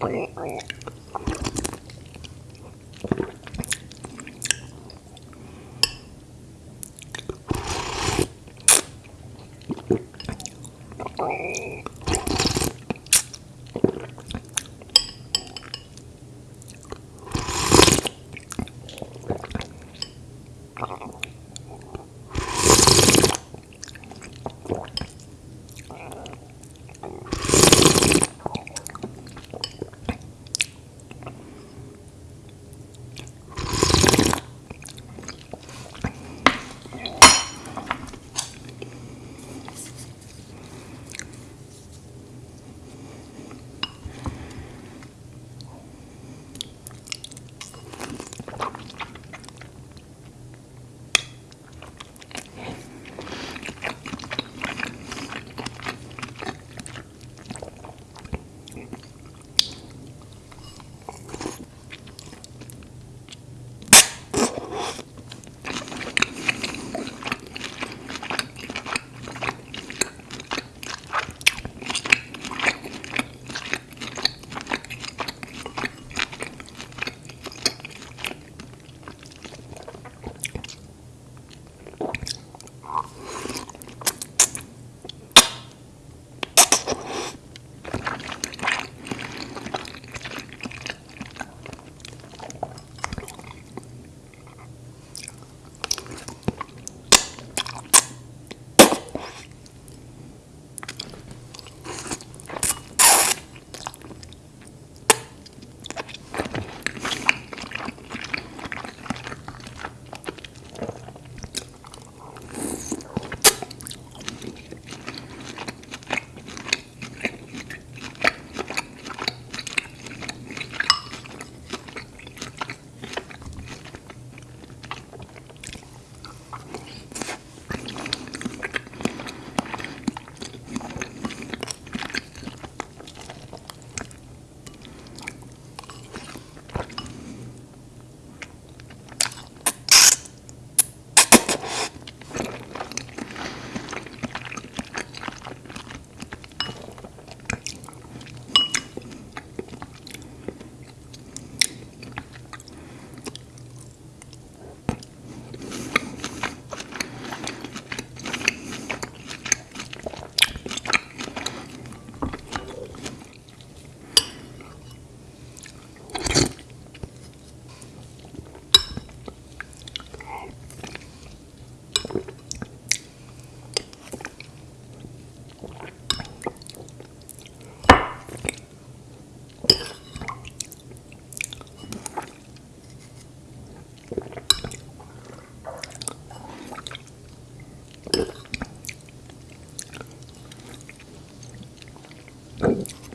Bye. はい。